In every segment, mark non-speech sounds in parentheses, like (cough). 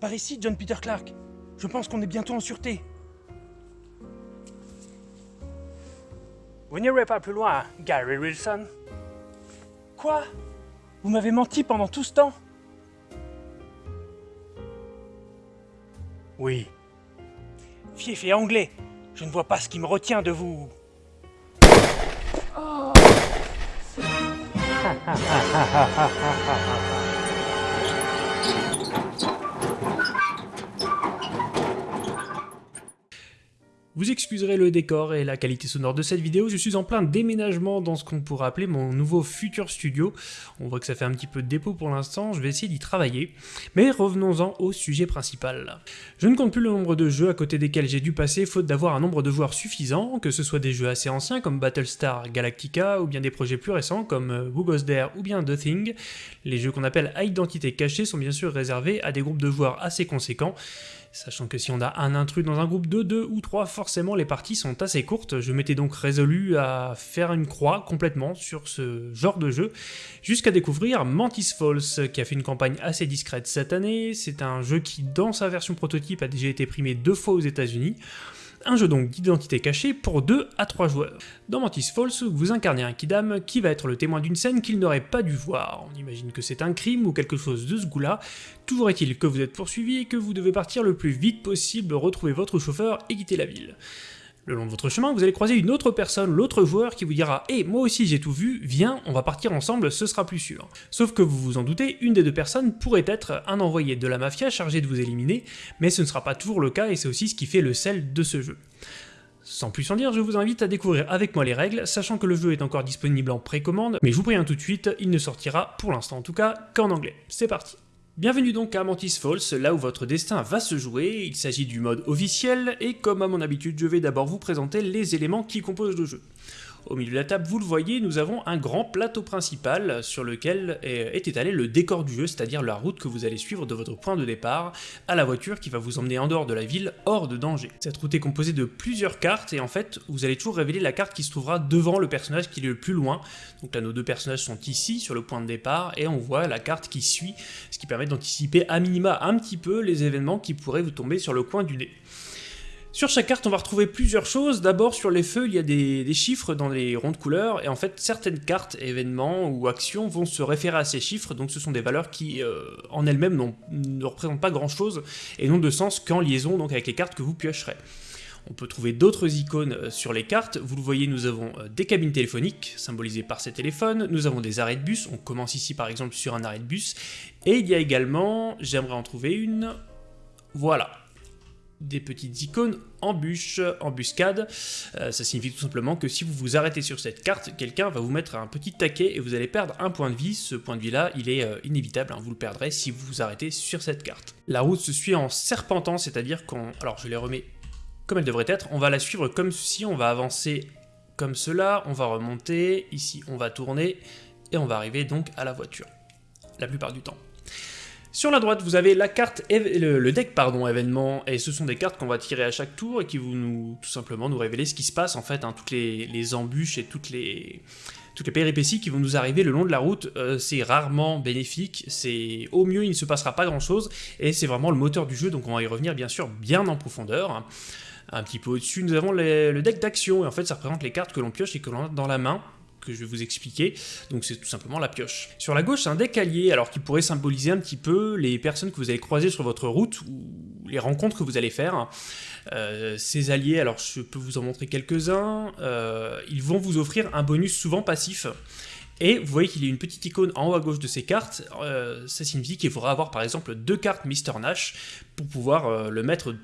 Par ici, John Peter Clark. Je pense qu'on est bientôt en sûreté. Vous n'irez pas plus loin, Gary Wilson. Quoi? Vous m'avez menti pendant tout ce temps? Oui. Fief et anglais, je ne vois pas ce qui me retient de vous. (laughs) Vous excuserez le décor et la qualité sonore de cette vidéo, je suis en plein déménagement dans ce qu'on pourrait appeler mon nouveau futur studio. On voit que ça fait un petit peu de dépôt pour l'instant, je vais essayer d'y travailler. Mais revenons-en au sujet principal. Je ne compte plus le nombre de jeux à côté desquels j'ai dû passer faute d'avoir un nombre de joueurs suffisant, que ce soit des jeux assez anciens comme Battlestar Galactica ou bien des projets plus récents comme euh, Who Goes There ou bien The Thing. Les jeux qu'on appelle à identité cachée sont bien sûr réservés à des groupes de joueurs assez conséquents, Sachant que si on a un intrus dans un groupe de 2 ou 3, forcément les parties sont assez courtes. Je m'étais donc résolu à faire une croix complètement sur ce genre de jeu, jusqu'à découvrir Mantis Falls, qui a fait une campagne assez discrète cette année. C'est un jeu qui, dans sa version prototype, a déjà été primé deux fois aux États-Unis. Un jeu donc d'identité cachée pour 2 à 3 joueurs. Dans Mantis Falls, vous incarnez un Kidam qui va être le témoin d'une scène qu'il n'aurait pas dû voir. On imagine que c'est un crime ou quelque chose de ce goût-là. Toujours est-il que vous êtes poursuivi et que vous devez partir le plus vite possible, retrouver votre chauffeur et quitter la ville. Le long de votre chemin, vous allez croiser une autre personne, l'autre joueur, qui vous dira « Hé, moi aussi j'ai tout vu, viens, on va partir ensemble, ce sera plus sûr ». Sauf que vous vous en doutez, une des deux personnes pourrait être un envoyé de la mafia chargé de vous éliminer, mais ce ne sera pas toujours le cas et c'est aussi ce qui fait le sel de ce jeu. Sans plus en dire, je vous invite à découvrir avec moi les règles, sachant que le jeu est encore disponible en précommande, mais je vous préviens tout de suite, il ne sortira, pour l'instant en tout cas, qu'en anglais. C'est parti Bienvenue donc à Mantis Falls, là où votre destin va se jouer, il s'agit du mode officiel, et comme à mon habitude, je vais d'abord vous présenter les éléments qui composent le jeu. Au milieu de la table, vous le voyez, nous avons un grand plateau principal sur lequel est étalé le décor du jeu, c'est-à-dire la route que vous allez suivre de votre point de départ à la voiture qui va vous emmener en dehors de la ville, hors de danger. Cette route est composée de plusieurs cartes et en fait, vous allez toujours révéler la carte qui se trouvera devant le personnage qui est le plus loin. Donc là, nos deux personnages sont ici, sur le point de départ, et on voit la carte qui suit, ce qui permet d'anticiper à minima un petit peu les événements qui pourraient vous tomber sur le coin du nez. Sur chaque carte, on va retrouver plusieurs choses. D'abord, sur les feux, il y a des, chiffres dans les ronds de couleurs, et en fait, certaines cartes, événements ou actions vont se référer à ces chiffres, donc ce sont des valeurs qui, euh, en elles-mêmes, ne représentent pas grand-chose, et n'ont de sens qu'en liaison donc avec les cartes que vous piocherez. On peut trouver d'autres icônes euh, sur les cartes. Vous le voyez, nous avons euh, des cabines téléphoniques, symbolisées par ces téléphones. Nous avons des arrêts de bus. On commence ici, par exemple, sur un arrêt de bus. Et il y a également, j'aimerais en trouver une, voilà, des petites icônes embûches, embuscade. Euh, ça signifie tout simplement que si vous vous arrêtez sur cette carte, quelqu'un va vous mettre un petit taquet et vous allez perdre un point de vie. Ce point de vie là, il est euh, inévitable, hein. vous le perdrez si vous vous arrêtez sur cette carte. La route se suit en serpentant, c'est-à-dire qu'on... Alors je les remets comme elle devrait être, on va la suivre comme ceci, on va avancer comme cela, on va remonter, ici on va tourner, et on va arriver donc à la voiture, la plupart du temps. Sur la droite, vous avez la carte, le, deck événement, et ce sont des cartes qu'on va tirer à chaque tour et qui vont nous, tout simplement nous révéler ce qui se passe en fait, hein, toutes les, embûches et toutes les, péripéties qui vont nous arriver le long de la route, euh, c'est rarement bénéfique, au mieux il ne se passera pas grand chose, et c'est vraiment le moteur du jeu, donc on va y revenir bien sûr bien en profondeur. Un petit peu au-dessus, nous avons le deck d'action, et en fait ça représente les cartes que l'on pioche et que l'on a dans la main, que je vais vous expliquer. Donc c'est tout simplement la pioche. Sur la gauche, un deck alors qui pourrait symboliser un petit peu les personnes que vous allez croiser sur votre route ou les rencontres que vous allez faire. Euh, ces alliés, alors je peux vous en montrer quelques-uns, euh, ils vont vous offrir un bonus souvent passif. Et vous voyez qu'il y a une petite icône en haut à gauche de ces cartes, euh, ça signifie qu'il faudra avoir par exemple deux cartes Mr Nash pour pouvoir le mettre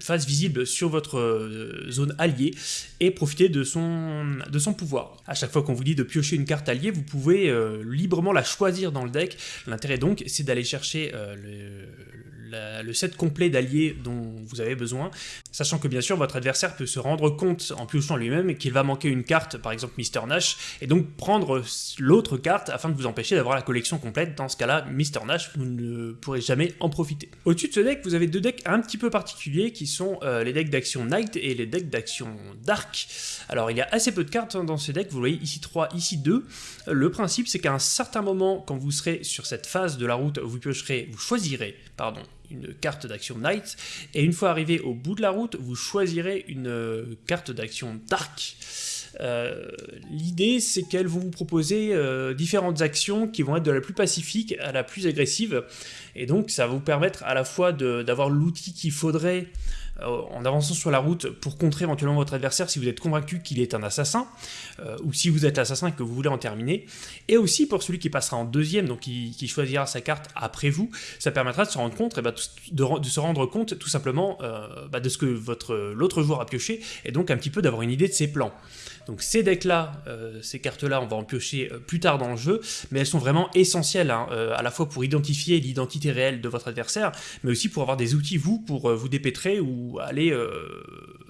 face visible sur votre euh, zone alliée et profiter de son, pouvoir. À chaque fois qu'on vous dit de piocher une carte alliée, vous pouvez euh, librement la choisir dans le deck. L'intérêt donc, c'est d'aller chercher euh, le, le set complet d'alliés dont vous avez besoin, sachant que bien sûr votre adversaire peut se rendre compte en piochant lui-même qu'il va manquer une carte, par exemple Mr Nash, et donc prendre l'autre carte afin de vous empêcher d'avoir la collection complète. Dans ce cas-là, Mr Nash, vous ne pourrez jamais en profiter. Au-dessus de ce deck, vous avez deux decks un petit peu particuliers qui sont euh, les decks d'action Night et les decks d'action Dark. Alors il y a assez peu de cartes hein, dans ce deck, vous voyez ici 3, ici 2. Le principe c'est qu'à un certain moment, quand vous serez sur cette phase de la route, vous piocherez, vous choisirez, pardon, une carte d'action Night, et une fois arrivé au bout de la route, vous choisirez une carte d'action Dark. L'idée, c'est qu'elles vont vous proposer différentes actions qui vont être de la plus pacifique à la plus agressive, et donc ça va vous permettre à la fois d'avoir l'outil qu'il faudrait euh, en avançant sur la route pour contrer éventuellement votre adversaire si vous êtes convaincu qu'il est un assassin, euh, ou si vous êtes l'assassin et que vous voulez en terminer, et aussi pour celui qui passera en deuxième, donc qui, choisira sa carte après vous, ça permettra de se rendre compte, et eh ben, de, se rendre compte tout simplement euh, bah, de ce que l'autre joueur a pioché, et donc un petit peu d'avoir une idée de ses plans. Donc ces decks-là, ces cartes-là, on va en piocher plus tard dans le jeu, mais elles sont vraiment essentielles, hein, à la fois pour identifier l'identité réelle de votre adversaire, mais aussi pour avoir des outils, vous, pour vous dépêtrer ou aller euh,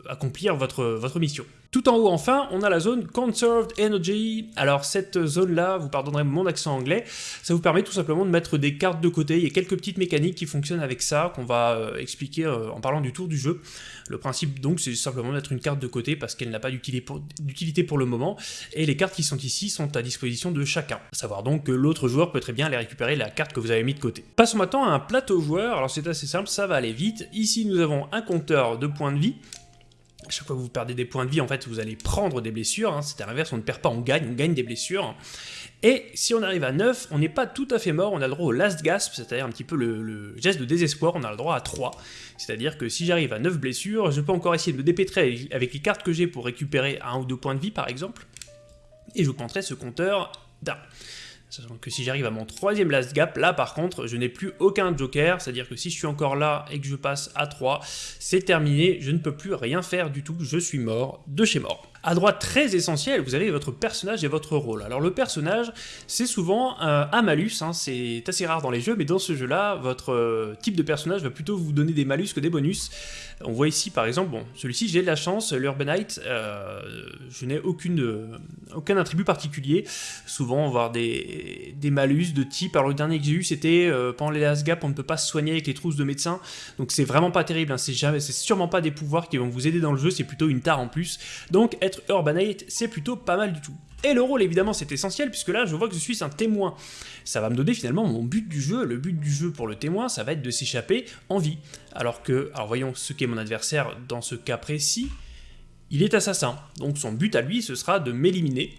accomplir votre, mission. Tout en haut enfin, on a la zone Conserved Energy. Alors cette zone-là, vous pardonnerez mon accent anglais, ça vous permet tout simplement de mettre des cartes de côté. Il y a quelques petites mécaniques qui fonctionnent avec ça, qu'on va euh, expliquer euh, en parlant du tour du jeu. Le principe donc, c'est simplement mettre une carte de côté parce qu'elle n'a pas d'utilité pour, le moment, et les cartes qui sont ici sont à disposition de chacun. A savoir donc que l'autre joueur peut très bien aller récupérer la carte que vous avez mis de côté. Passons maintenant à un plateau joueur, alors c'est assez simple, ça va aller vite. Ici nous avons un compteur de points de vie, chaque fois que vous perdez des points de vie, en fait, vous allez prendre des blessures. Hein. C'est à l'inverse, on ne perd pas, on gagne, on gagne des blessures. Et si on arrive à 9, on n'est pas tout à fait mort, on a le droit au last gasp, c'est-à-dire un petit peu le, geste de désespoir, on a le droit à 3. C'est-à-dire que si j'arrive à 9 blessures, je peux encore essayer de me dépêtrer avec les cartes que j'ai pour récupérer un ou deux points de vie, par exemple. Et je compterai ce compteur d'un. Sachant que si j'arrive à mon troisième last gap, là par contre, je n'ai plus aucun joker, c'est-à-dire que si je suis encore là et que je passe à 3, c'est terminé, je ne peux plus rien faire du tout, je suis mort de chez mort. À droite, très essentiel, vous avez votre personnage et votre rôle. Alors le personnage, c'est souvent un malus, hein, c'est assez rare dans les jeux, mais dans ce jeu-là, votre euh, type de personnage va plutôt vous donner des malus que des bonus. On voit ici par exemple, bon, celui-ci j'ai de la chance, l'Urbanite, euh, je n'ai aucune, aucun attribut particulier. Souvent on avoir des, malus de type, alors le dernier que j'ai eu c'était euh, pendant les last gap, on ne peut pas se soigner avec les trousses de médecin, donc c'est vraiment pas terrible, hein, c'est sûrement pas des pouvoirs qui vont vous aider dans le jeu, c'est plutôt une tare en plus. Donc être Urbanate, c'est plutôt pas mal du tout. Et le rôle, évidemment, c'est essentiel, puisque là, je vois que je suis un témoin. Ça va me donner finalement mon but du jeu. Le but du jeu pour le témoin, ça va être de s'échapper en vie. Alors que, alors voyons ce qu'est mon adversaire dans ce cas précis. Il est assassin, donc son but à lui, ce sera de m'éliminer,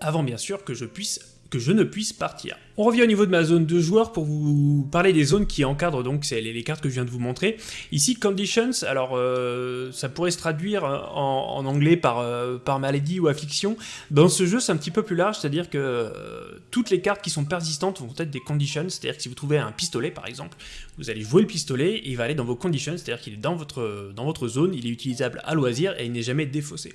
avant bien sûr que je puisse que je ne puisse partir. On revient au niveau de ma zone de joueurs pour vous parler des zones qui encadrent donc les, les cartes que je viens de vous montrer. Ici, Conditions, alors euh, ça pourrait se traduire en, anglais par, euh, par maladie ou affliction. Dans ce jeu, c'est un petit peu plus large, c'est-à-dire que euh, toutes les cartes qui sont persistantes vont être des conditions, c'est-à-dire que si vous trouvez un pistolet par exemple, vous allez jouer le pistolet et il va aller dans vos conditions, c'est-à-dire qu'il est dans votre zone, il est utilisable à loisir et il n'est jamais défaussé.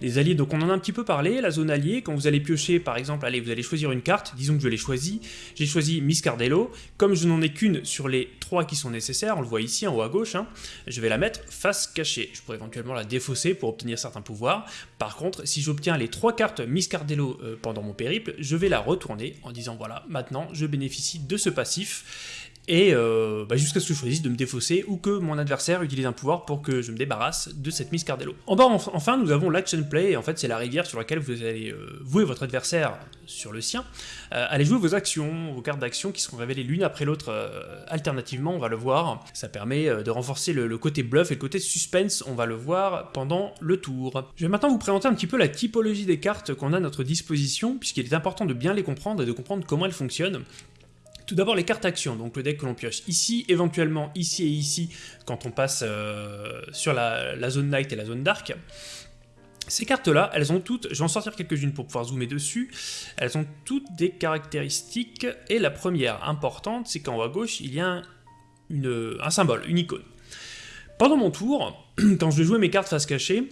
Les alliés, donc on en a un petit peu parlé, la zone alliée, quand vous allez piocher par exemple, allez, vous allez choisir une carte, disons que je l'ai choisie, j'ai choisi Miss Cardello, comme je n'en ai qu'une sur les trois qui sont nécessaires, on le voit ici en haut à gauche, hein, je vais la mettre face cachée, je pourrais éventuellement la défausser pour obtenir certains pouvoirs, par contre, si j'obtiens les trois cartes Miss Cardello euh, pendant mon périple, je vais la retourner en disant voilà, maintenant je bénéficie de ce passif, et euh, bah, jusqu'à ce que je choisisse de me défausser ou que mon adversaire utilise un pouvoir pour que je me débarrasse de cette Miss Cardello. En bas enfin nous avons l'action play, et en fait c'est la rivière sur laquelle vous allez euh, vouer votre adversaire sur le sien, euh, allez jouer vos actions, vos cartes d'action qui seront révélées l'une après l'autre alternativement, on va le voir, ça permet de renforcer le, le, côté bluff et le côté suspense, on va le voir pendant le tour. Je vais maintenant vous présenter un petit peu la typologie des cartes qu'on a à notre disposition, puisqu'il est important de bien les comprendre et de comprendre comment elles fonctionnent. Tout d'abord les cartes actions, donc le deck que l'on pioche ici, éventuellement ici et ici, quand on passe euh, sur la, zone night et la zone dark. Ces cartes-là, elles ont toutes, je vais en sortir quelques-unes pour pouvoir zoomer dessus, elles ont toutes des caractéristiques, et la première importante, c'est qu'en haut à gauche, il y a un, un symbole, une icône. Pendant mon tour, (clears throat) quand je vais jouer mes cartes face cachée,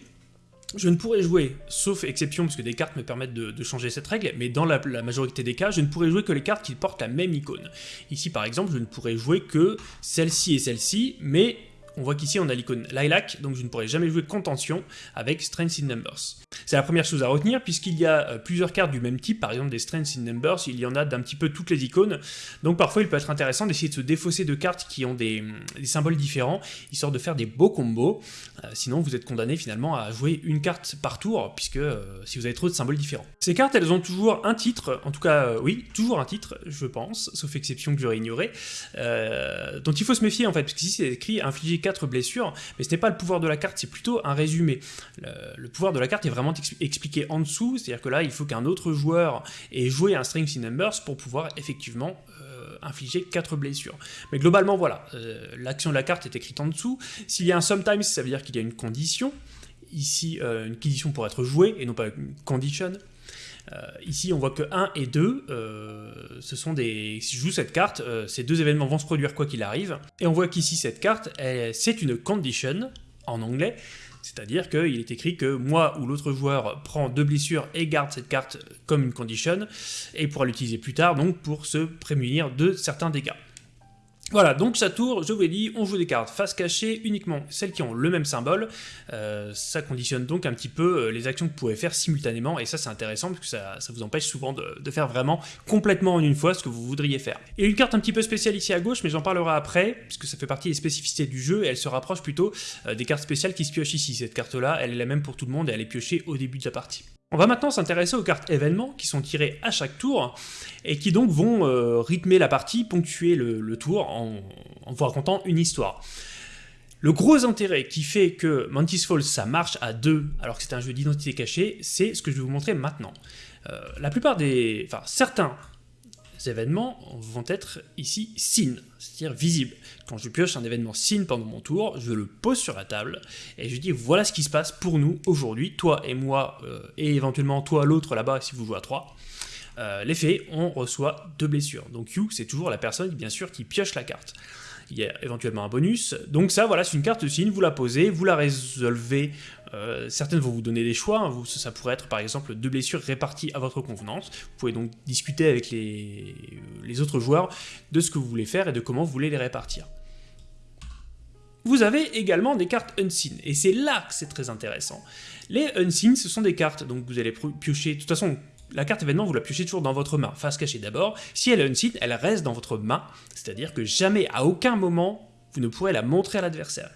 je ne pourrais jouer, sauf exception, parce que des cartes me permettent de, changer cette règle, mais dans la, majorité des cas, je ne pourrais jouer que les cartes qui portent la même icône. Ici, par exemple, je ne pourrais jouer que celle-ci et celle-ci, mais on voit qu'ici on a l'icône Lilac, donc je ne pourrai jamais jouer Contention avec Strength in Numbers. C'est la première chose à retenir, puisqu'il y a euh, plusieurs cartes du même type, par exemple des Strength in Numbers, il y en a d'un petit peu toutes les icônes, donc parfois il peut être intéressant d'essayer de se défausser de cartes qui ont des, symboles différents, histoire de faire des beaux combos, euh, sinon vous êtes condamné finalement à jouer une carte par tour, puisque euh, si vous avez trop de symboles différents. Ces cartes, elles ont toujours un titre, en tout cas, oui, toujours un titre, je pense, sauf exception que j'aurais ignoré, dont il faut se méfier en fait, parce qu'ici c'est écrit infliger 4 blessures, mais ce n'est pas le pouvoir de la carte, c'est plutôt un résumé. Le, pouvoir de la carte est vraiment expliqué en dessous, c'est-à-dire que là, il faut qu'un autre joueur ait joué un Strings in Numbers pour pouvoir effectivement euh, infliger 4 blessures. Mais globalement, voilà, euh, l'action de la carte est écrite en dessous. S'il y a un sometimes, ça veut dire qu'il y a une condition. Ici, euh, une condition pour être jouée, et non pas une condition. Ici, on voit que 1 et 2, ce sont des... Si je joue cette carte, ces deux événements vont se produire quoi qu'il arrive. Et on voit qu'ici, cette carte, c'est une condition, en anglais, c'est-à-dire qu'il est écrit que moi ou l'autre joueur prend deux blessures et garde cette carte comme une condition, et pourra l'utiliser plus tard donc pour se prémunir de certains dégâts. Voilà, donc sa tour, je vous l'ai dit, on joue des cartes face cachée, uniquement celles qui ont le même symbole. Euh, ça conditionne donc un petit peu euh, les actions que vous pouvez faire simultanément, et ça c'est intéressant parce que ça, vous empêche souvent de, faire vraiment complètement en une fois ce que vous voudriez faire. Et une carte un petit peu spéciale ici à gauche, mais j'en parlerai après, puisque ça fait partie des spécificités du jeu, et elle se rapproche plutôt euh, des cartes spéciales qui se piochent ici. Cette carte-là, elle est la même pour tout le monde, et elle est piochée au début de la partie. On va maintenant s'intéresser aux cartes événements qui sont tirées à chaque tour et qui donc vont euh, rythmer la partie, ponctuer le, tour en, vous racontant une histoire. Le gros intérêt qui fait que Mantis Falls ça marche à deux alors que c'est un jeu d'identité cachée, c'est ce que je vais vous montrer maintenant. Euh, la plupart des... enfin certains événements vont être ici seen, c'est-à-dire visibles. Quand je pioche un événement seen pendant mon tour, je le pose sur la table et je dis voilà ce qui se passe pour nous aujourd'hui, toi et moi, euh, et éventuellement toi l'autre là-bas si vous jouez à 3. Euh, L'effet, on reçoit deux blessures. Donc You, c'est toujours la personne bien sûr qui pioche la carte il y a éventuellement un bonus. Donc ça, voilà, c'est une carte signe, vous la posez, vous la résolvez. Euh, certaines vont vous donner des choix, hein. ça pourrait être par exemple deux blessures réparties à votre convenance. Vous pouvez donc discuter avec les autres joueurs de ce que vous voulez faire et de comment vous voulez les répartir. Vous avez également des cartes Unseen, et c'est là que c'est très intéressant. Les Unseen, ce sont des cartes, donc vous allez piocher, de toute façon, la carte événement, vous la piochez toujours dans votre main, face cachée d'abord. Si elle est unseen, elle reste dans votre main, c'est-à-dire que jamais, à aucun moment, vous ne pourrez la montrer à l'adversaire.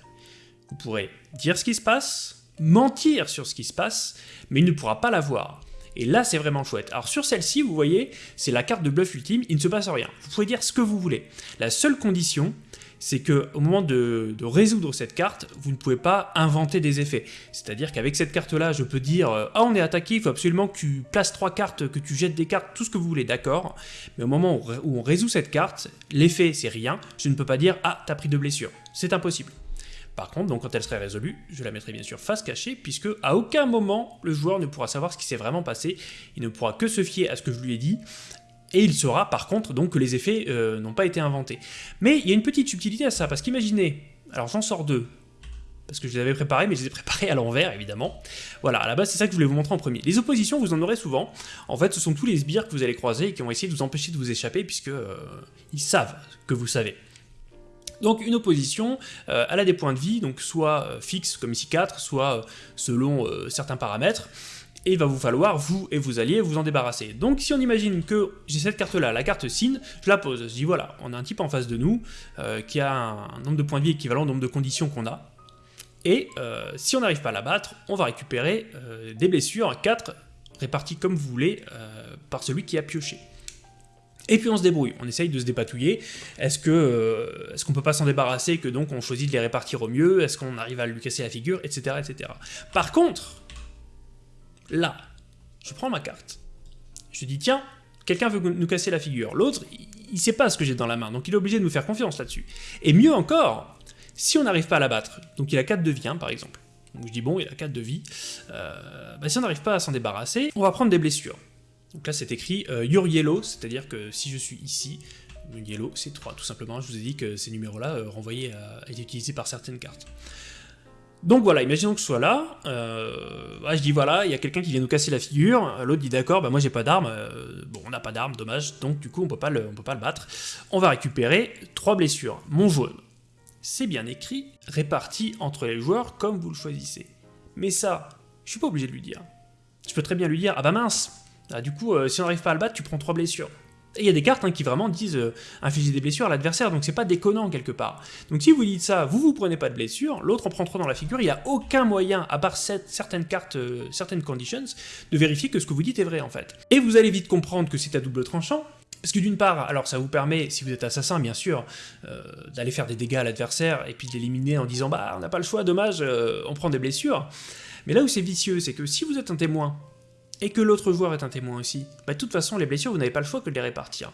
Vous pourrez dire ce qui se passe, mentir sur ce qui se passe, mais il ne pourra pas la voir. Et là, c'est vraiment chouette. Alors sur celle-ci, vous voyez, c'est la carte de bluff ultime, il ne se passe rien. Vous pouvez dire ce que vous voulez. La seule condition, c'est que au moment de, résoudre cette carte, vous ne pouvez pas inventer des effets. C'est-à-dire qu'avec cette carte-là, je peux dire euh, Ah, on est attaqué, il faut absolument que tu places trois cartes, que tu jettes des cartes, tout ce que vous voulez, d'accord? Mais au moment où on résout cette carte, l'effet, c'est rien. Je ne peux pas dire Ah, t'as pris deux blessures. C'est impossible. Par contre, donc quand elle serait résolue, je la mettrai bien sûr face cachée, puisque à aucun moment le joueur ne pourra savoir ce qui s'est vraiment passé, il ne pourra que se fier à ce que je lui ai dit, et il saura par contre donc que les effets euh, n'ont pas été inventés. Mais il y a une petite subtilité à ça, parce qu'imaginez, alors j'en sors deux, parce que je les avais préparés, mais je les ai préparés à l'envers, évidemment. Voilà, à la base, c'est ça que je voulais vous montrer en premier. Les oppositions, vous en aurez souvent. En fait, ce sont tous les sbires que vous allez croiser et qui vont essayer de vous empêcher de vous échapper, puisque euh, ils savent que vous savez. Donc une opposition, euh, elle a des points de vie, donc soit fixes comme ici 4, soit selon certains paramètres et il va vous falloir, vous et vos alliés, vous en débarrasser. Donc si on imagine que j'ai cette carte-là, la carte Sin, je la pose, je dis voilà, on a un type en face de nous euh, qui a un, nombre de points de vie équivalent au nombre de conditions qu'on a, et euh, si on n'arrive pas à la battre, on va récupérer euh, des blessures, 4 réparties comme vous voulez par celui qui a pioché. Et puis on se débrouille, on essaye de se dépatouiller. Est-ce que est-ce qu'on peut pas s'en débarrasser, que donc on choisit de les répartir au mieux? Est-ce qu'on arrive à lui casser la figure, etc., etc. Par contre, là, je prends ma carte. Je dis, tiens, quelqu'un veut nous casser la figure. L'autre, il ne sait pas ce que j'ai dans la main, donc il est obligé de nous faire confiance là-dessus. Et mieux encore, si on n'arrive pas à l'abattre, donc il a 4 de vie, hein, par exemple. Donc je dis, bon, il a 4 de vie. Euh, bah, si on n'arrive pas à s'en débarrasser, on va prendre des blessures. Donc là, c'est écrit euh, Your Yellow, c'est-à-dire que si je suis ici, Yellow, c'est 3, tout simplement. Je vous ai dit que ces numéros-là, euh, renvoyés à, être utilisés par certaines cartes. Donc voilà, imaginons que je sois là, euh, je dis voilà, il y a quelqu'un qui vient nous casser la figure, l'autre dit d'accord, bah moi j'ai pas d'arme, euh, bon on n'a pas d'arme, dommage, donc du coup on peut, pas le, on peut pas le battre. On va récupérer trois blessures. Mon jaune, c'est bien écrit, réparti entre les joueurs comme vous le choisissez. Mais ça, je suis pas obligé de lui dire. Je peux très bien lui dire, ah bah mince, ah, du coup, euh, si on n'arrive pas à le battre, tu prends 3 blessures. Et il y a des cartes hein, qui vraiment disent euh, infliger des blessures à l'adversaire, donc c'est pas déconnant quelque part. Donc si vous dites ça, vous vous prenez pas de blessures, l'autre en prend 3 dans la figure, il n'y a aucun moyen, à part certaines cartes, euh, certaines conditions, de vérifier que ce que vous dites est vrai en fait. Et vous allez vite comprendre que c'est à double tranchant, parce que d'une part, alors ça vous permet, si vous êtes assassin bien sûr, euh, d'aller faire des dégâts à l'adversaire et puis de l'éliminer en disant bah on n'a pas le choix, dommage, on prend des blessures. Mais là où c'est vicieux, c'est que si vous êtes un témoin, et que l'autre joueur est un témoin aussi, bah, de toute façon, les blessures, vous n'avez pas le choix que de les répartir.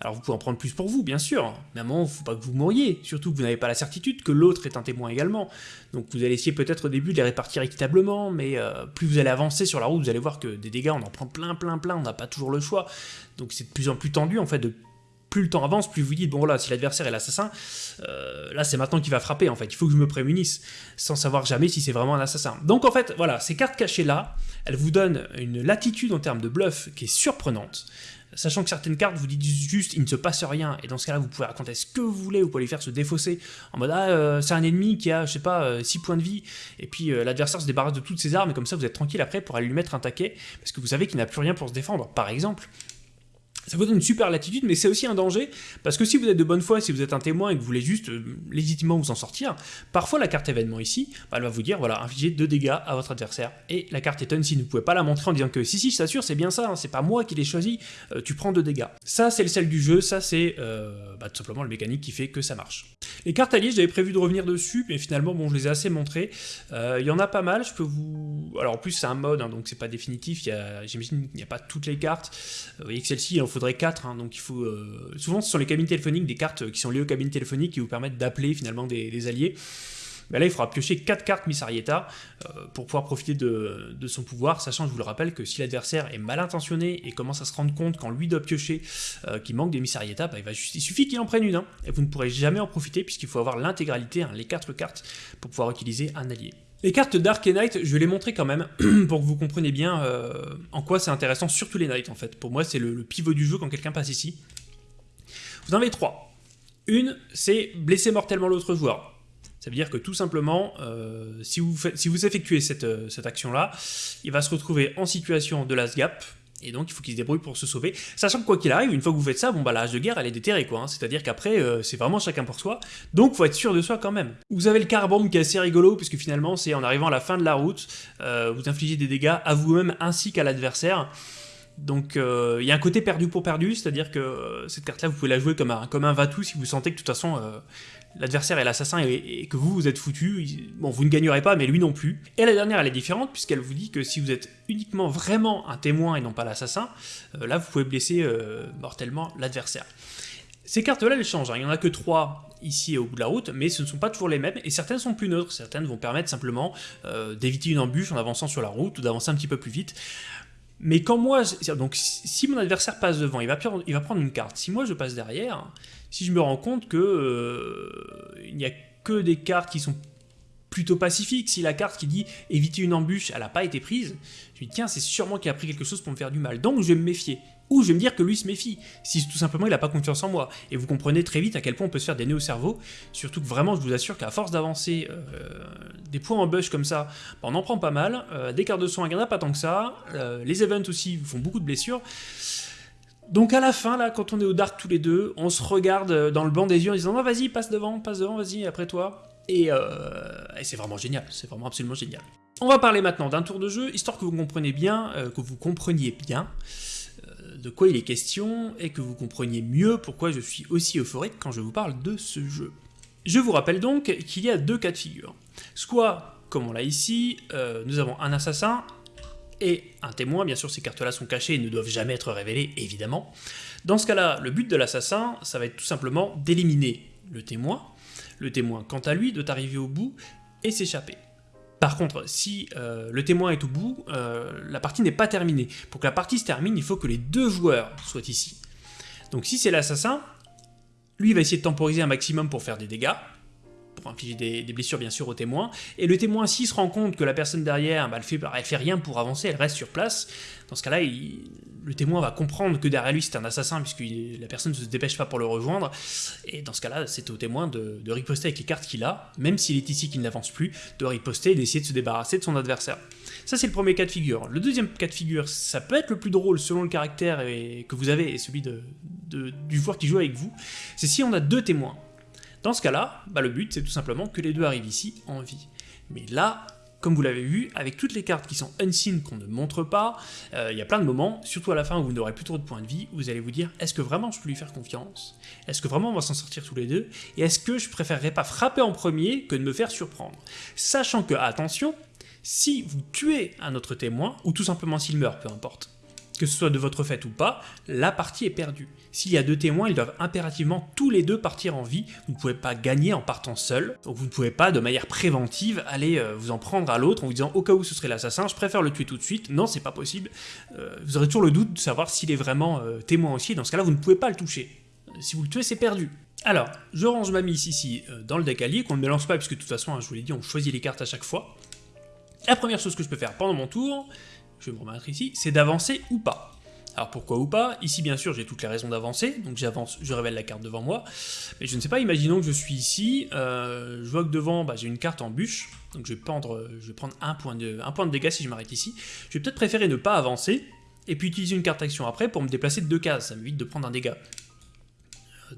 Alors vous pouvez en prendre plus pour vous, bien sûr, mais à un moment, faut pas que vous mouriez, surtout que vous n'avez pas la certitude que l'autre est un témoin également. Donc vous allez essayer peut-être au début de les répartir équitablement, mais euh, plus vous allez avancer sur la route, vous allez voir que des dégâts, on en prend plein, plein, plein, on n'a pas toujours le choix. Donc c'est de plus en plus tendu, en fait, de plus le temps avance, plus vous dites, bon là, si l'adversaire est l'assassin, euh, là c'est maintenant qu'il va frapper en fait, il faut que je me prémunisse, sans savoir jamais si c'est vraiment un assassin. Donc en fait, voilà, ces cartes cachées là, elles vous donnent une latitude en termes de bluff qui est surprenante, sachant que certaines cartes vous disent juste il ne se passe rien, et dans ce cas-là vous pouvez raconter ce que vous voulez, vous pouvez les faire se défausser, en mode ah euh, c'est un ennemi qui a je sais pas 6 euh, points de vie, et puis l'adversaire se débarrasse de toutes ses armes, et comme ça vous êtes tranquille après pour aller lui mettre un taquet, parce que vous savez qu'il n'a plus rien pour se défendre, par exemple. Ça vous donne une super latitude, mais c'est aussi un danger, parce que si vous êtes de bonne foi, si vous êtes un témoin et que vous voulez juste euh, légitimement vous en sortir, parfois la carte événement ici, bah, elle va vous dire, voilà, infliger 2 dégâts à votre adversaire, et la carte étonne si vous ne pouvez pas la montrer en disant que si si, je t'assure, c'est bien ça, hein, c'est pas moi qui l'ai choisi, euh, tu prends 2 dégâts. Ça, c'est le sel du jeu, ça c'est euh, bah, tout simplement le mécanique qui fait que ça marche. Les cartes alliées, j'avais prévu de revenir dessus, mais finalement, bon, je les ai assez montrées. Il y en a pas mal, je peux vous... Alors en plus, c'est un mode, hein, donc c'est pas définitif, j'imagine qu'il n'y a pas toutes les cartes. Vous voyez que celle-ci, faudrait 4, hein, donc il faut... Euh, souvent ce sont les cabines téléphoniques, des cartes qui sont liées aux cabines téléphoniques qui vous permettent d'appeler finalement des, alliés. Mais là, il faudra piocher 4 cartes Miss Arietta euh, pour pouvoir profiter de, son pouvoir, sachant, je vous le rappelle, que si l'adversaire est mal intentionné et commence à se rendre compte quand lui doit piocher euh, qu'il manque des Miss Arietta, bah, il, il suffit qu'il en prenne une, hein, et vous ne pourrez jamais en profiter puisqu'il faut avoir l'intégralité, hein, les 4 cartes, pour pouvoir utiliser un allié. Les cartes Dark et Night, je vais les montrer quand même, (clears throat) pour que vous compreniez bien euh, en quoi c'est intéressant, surtout les Night en fait. Pour moi, c'est le, pivot du jeu quand quelqu'un passe ici. Vous en avez trois. Une, c'est blesser mortellement l'autre joueur. Ça veut dire que tout simplement, euh, si, vous si, vous effectuez cette, euh, cette action-là, il va se retrouver en situation de last gap, et donc il faut qu'il se débrouille pour se sauver. Sachant que quoi qu'il arrive, une fois que vous faites ça, bon bah la de guerre elle est déterrée quoi, hein. c'est-à-dire qu'après euh, c'est vraiment chacun pour soi, donc faut être sûr de soi quand même. Vous avez le carbone qui est assez rigolo, puisque finalement c'est en arrivant à la fin de la route, euh, vous infligez des dégâts à vous-même ainsi qu'à l'adversaire. Donc euh, il y a un côté perdu pour perdu, c'est-à-dire que cette carte-là, vous pouvez la jouer comme un, comme un Vatou si vous sentez que de toute façon l'adversaire est l'assassin et, que vous, vous êtes foutu, bon, vous ne gagnerez pas, mais lui non plus. Et la dernière, elle est différente, puisqu'elle vous dit que si vous êtes uniquement vraiment un témoin et non pas l'assassin, euh, là, vous pouvez blesser euh, mortellement l'adversaire. Ces cartes-là, elles changent, hein. il n'y en a que trois ici au bout de la route, mais ce ne sont pas toujours les mêmes, et certaines sont plus neutres, certaines vont permettre simplement euh, d'éviter une embûche en avançant sur la route, ou d'avancer un petit peu plus vite. Mais quand moi, donc si mon adversaire passe devant, il va, prendre une carte. Si moi je passe derrière, si je me rends compte que euh, il n'y a que des cartes qui sont plutôt pacifiques, si la carte qui dit éviter une embûche, elle n'a pas été prise, je me dis tiens, c'est sûrement qu'il a pris quelque chose pour me faire du mal. Donc je vais me méfier. Ou je vais me dire que lui se méfie, si tout simplement il n'a pas confiance en moi. Et vous comprenez très vite à quel point on peut se faire des nœuds au cerveau, surtout que vraiment je vous assure qu'à force d'avancer euh, des points en bush comme ça, bah, on en prend pas mal, euh, des cartes de soins, il n'y en a pas tant que ça, les events aussi font beaucoup de blessures, donc à la fin, là, quand on est au dark tous les deux, on se regarde dans le banc des yeux en disant oh, vas-y, passe devant, passe devant, vas-y, après toi ». Euh, et, c'est vraiment génial, c'est vraiment absolument génial. On va parler maintenant d'un tour de jeu, histoire que vous compreniez bien, euh, que vous compreniez bien euh, de quoi il est question, et que vous compreniez mieux pourquoi je suis aussi euphorique quand je vous parle de ce jeu. Je vous rappelle donc qu'il y a deux cas de figure. Soit, comme on l'a ici, nous avons un assassin et un témoin, bien sûr ces cartes-là sont cachées et ne doivent jamais être révélées, évidemment. Dans ce cas-là, le but de l'assassin, ça va être tout simplement d'éliminer le témoin, le témoin quant à lui doit arriver au bout et s'échapper. Par contre, si euh, le témoin est au bout, euh, la partie n'est pas terminée. Pour que la partie se termine, il faut que les deux joueurs soient ici. Donc si c'est l'assassin, lui il va essayer de temporiser un maximum pour faire des dégâts, pour infliger des, blessures bien sûr au témoin, et le témoin s'il se rend compte que la personne derrière, bah, elle, fait, fait rien pour avancer, elle reste sur place, dans ce cas-là, le témoin va comprendre que derrière lui c'est un assassin puisque la personne ne se dépêche pas pour le rejoindre, et dans ce cas-là, c'est au témoin de, riposter avec les cartes qu'il a, même s'il est ici qu'il n'avance plus, de riposter et d'essayer de se débarrasser de son adversaire. Ça c'est le premier cas de figure. Le deuxième cas de figure, ça peut être le plus drôle selon le caractère que vous avez et celui du joueur qui joue avec vous, c'est si on a deux témoins. Dans ce cas-là, bah, le but c'est tout simplement que les deux arrivent ici en vie. Mais là, comme vous l'avez vu, avec toutes les cartes qui sont unseen qu'on ne montre pas, euh, il y a plein de moments, surtout à la fin où vous n'aurez plus trop de points de vie, vous allez vous dire est-ce que vraiment je peux lui faire confiance? Est-ce que vraiment on va s'en sortir tous les deux? Et est-ce que je préférerais pas frapper en premier que de me faire surprendre? Sachant que, attention, si vous tuez un autre témoin, ou tout simplement s'il meurt, peu importe, que ce soit de votre fait ou pas, la partie est perdue. S'il y a deux témoins, ils doivent impérativement tous les deux partir en vie. Vous ne pouvez pas gagner en partant seul. Donc vous ne pouvez pas, de manière préventive, aller euh, vous en prendre à l'autre en vous disant au cas où ce serait l'assassin, je préfère le tuer tout de suite. Non, c'est pas possible. Euh, vous aurez toujours le doute de savoir s'il est vraiment euh, témoin aussi. Dans ce cas-là, vous ne pouvez pas le toucher. Si vous le tuez, c'est perdu. Alors, je range ma mise ici dans le allié, qu'on ne mélange pas, puisque de toute façon, hein, je vous l'ai dit, on choisit les cartes à chaque fois. La première chose que je peux faire pendant mon tour, je vais me remettre ici, c'est d'avancer ou pas. Alors pourquoi ou pas? Ici bien sûr j'ai toutes les raisons d'avancer, donc j'avance, je révèle la carte devant moi, mais je ne sais pas, imaginons que je suis ici, euh, je vois que devant bah, j'ai une carte en bûche, donc je vais, prendre, un point, de, un point de dégâts si je m'arrête ici, je vais peut-être préférer ne pas avancer, et puis utiliser une carte action après pour me déplacer de deux cases, ça m'évite de prendre un dégât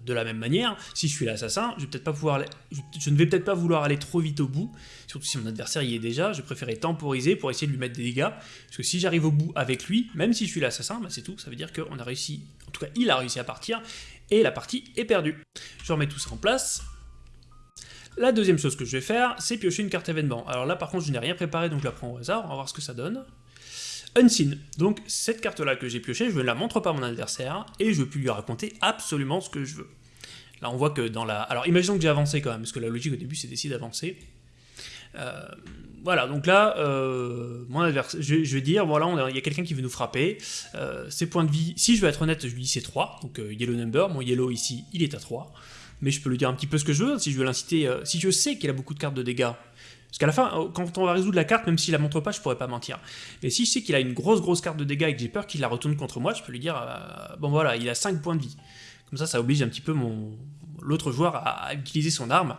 de la même manière, si je suis l'assassin, je, ne vais peut-être pas vouloir aller trop vite au bout, surtout si mon adversaire y est déjà, je préférerais temporiser pour essayer de lui mettre des dégâts, parce que si j'arrive au bout avec lui, même si je suis l'assassin, bah c'est tout, ça veut dire qu'on a réussi, en tout cas il a réussi à partir, et la partie est perdue. Je remets tout ça en place. La deuxième chose que je vais faire, c'est piocher une carte événement. Alors là par contre je n'ai rien préparé, donc je la prends au hasard, on va voir ce que ça donne. Unseen. Donc cette carte-là que j'ai piochée, je ne la montre pas à mon adversaire, et je peux lui raconter absolument ce que je veux. Là on voit que dans la... Alors imaginons que j'ai avancé quand même, parce que la logique au début c'est d'essayer d'avancer. Euh, voilà, donc là, euh, mon adversaire, je, vais dire, voilà, il y a quelqu'un qui veut nous frapper, euh, ses points de vie, si je veux être honnête, je lui dis c'est 3, donc yellow number, mon yellow ici, il est à 3, mais je peux lui dire un petit peu ce que je veux, si je veux l'inciter, si je sais qu'il a beaucoup de cartes de dégâts, parce qu'à la fin, euh, quand on va résoudre la carte, même s'il la montre pas, je pourrais pas mentir. Mais si je sais qu'il a une grosse grosse carte de dégâts et que j'ai peur qu'il la retourne contre moi, je peux lui dire, euh, bon voilà, il a 5 points de vie. Comme ça, ça oblige un petit peu mon l'autre joueur à, utiliser son arme,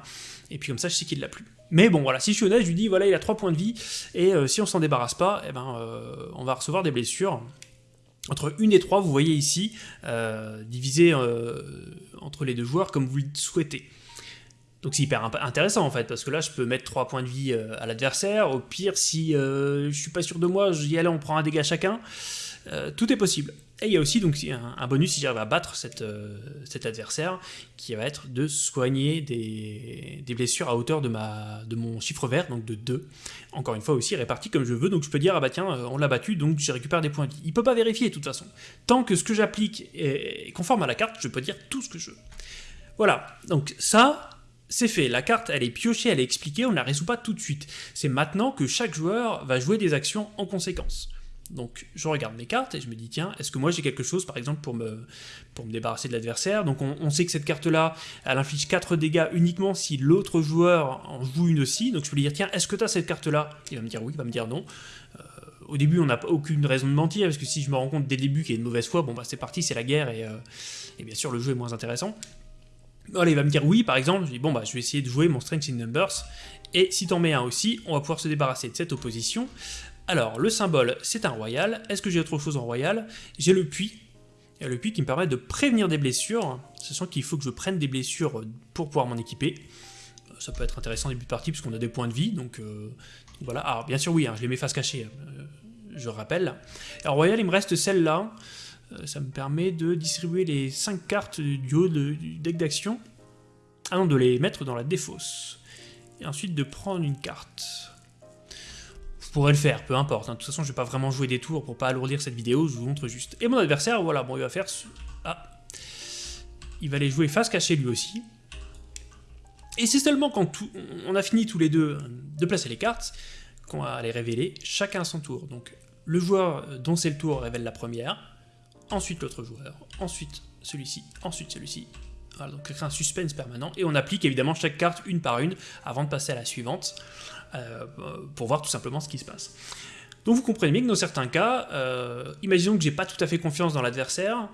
et puis comme ça, je sais qu'il l'a plus. Mais bon, voilà, si je suis honnête, je lui dis, voilà, il a 3 points de vie, et euh, si on s'en débarrasse pas, eh ben, on va recevoir des blessures. Entre 1 et 3, vous voyez ici, divisé entre les deux joueurs comme vous le souhaitez. Donc c'est hyper intéressant en fait, parce que là je peux mettre 3 points de vie euh, à l'adversaire, au pire si euh, je suis pas sûr de moi, je dis allez on prend un dégât chacun, euh, tout est possible. Et il y a aussi donc un, bonus si j'arrive à battre cet adversaire, qui va être de soigner des, blessures à hauteur de, ma, mon chiffre vert, donc de 2. Encore une fois aussi réparti comme je veux, donc je peux dire ah bah tiens on l'a battu, donc je récupère des points de vie. Il peut pas vérifier de toute façon. Tant que ce que j'applique est conforme à la carte, je peux dire tout ce que je veux. Voilà, donc ça, c'est fait, la carte elle est piochée, elle est expliquée, on ne la résout pas tout de suite. C'est maintenant que chaque joueur va jouer des actions en conséquence. Donc je regarde mes cartes et je me dis tiens, est-ce que moi j'ai quelque chose par exemple pour me, pour me débarrasser de l'adversaire? Donc on, sait que cette carte-là, elle inflige 4 dégâts uniquement si l'autre joueur en joue une aussi. Donc je peux lui dire tiens, est-ce que tu as cette carte-là? Il va me dire oui, il va me dire non. Euh, au début on n'a aucune raison de mentir, parce que si je me rends compte dès le début qu'il y a une mauvaise foi, bon bah c'est parti, c'est la guerre et, euh, et bien sûr le jeu est moins intéressant. Voilà, il va me dire oui, par exemple, je dis bon bah je vais essayer de jouer mon Strength in Numbers, et si t'en mets un aussi, on va pouvoir se débarrasser de cette opposition. Alors, le symbole, c'est un royal. Est-ce que j'ai autre chose en royal? J'ai le puits. Le puits qui me permet de prévenir des blessures, sachant qu'il faut que je prenne des blessures pour pouvoir m'en équiper. Ça peut être intéressant début de partie, puisqu'on a des points de vie, donc, euh, voilà. Alors, bien sûr, oui, hein, je les mets face cachée, euh, je rappelle. Alors, royal, il me reste celle-là. Euh, ça me permet de distribuer les 5 cartes du haut du deck d'action, avant de les mettre dans la défausse, et ensuite de prendre une carte. Vous pourrez le faire, peu importe, hein. de toute façon je vais pas vraiment jouer des tours pour pas alourdir cette vidéo, je vous montre juste. Et mon adversaire, voilà, bon il va faire... Ah Il va aller jouer face cachée lui aussi. Et c'est seulement quand on a fini tous les deux de placer les cartes qu'on va les révéler, chacun à son tour. Donc le joueur dont c'est le tour révèle la première, ensuite l'autre joueur, ensuite celui-ci, ensuite celui-ci. Voilà, donc c'est un suspense permanent, et on applique évidemment chaque carte une par une avant de passer à la suivante, euh, pour voir tout simplement ce qui se passe. Donc vous comprenez bien que dans certains cas, euh, imaginons que j'ai pas tout à fait confiance dans l'adversaire,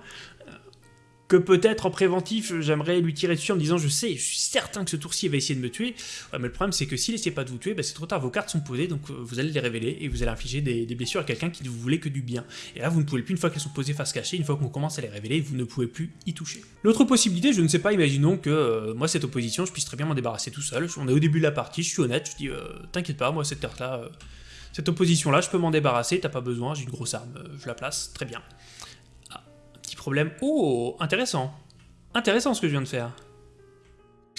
que peut-être en préventif, j'aimerais lui tirer dessus en me disant je sais, je suis certain que ce tour-ci va essayer de me tuer. mais le problème c'est que s'il essaie pas de vous tuer, bah, c'est trop tard, vos cartes sont posées, donc euh, vous allez les révéler et vous allez infliger des, blessures à quelqu'un qui ne vous voulait que du bien. Et là vous ne pouvez plus, une fois qu'elles sont posées face cachée, une fois qu'on commence à les révéler, vous ne pouvez plus y toucher. L'autre possibilité, je ne sais pas, imaginons que euh, moi cette opposition, je puisse très bien m'en débarrasser tout seul. On est au début de la partie, je suis honnête, je dis euh, t'inquiète pas, moi cette carte-là, cette opposition-là, je peux m'en débarrasser, t'as pas besoin, j'ai une grosse arme, je la place, très bien. Oh, intéressant. Intéressant ce que je viens de faire.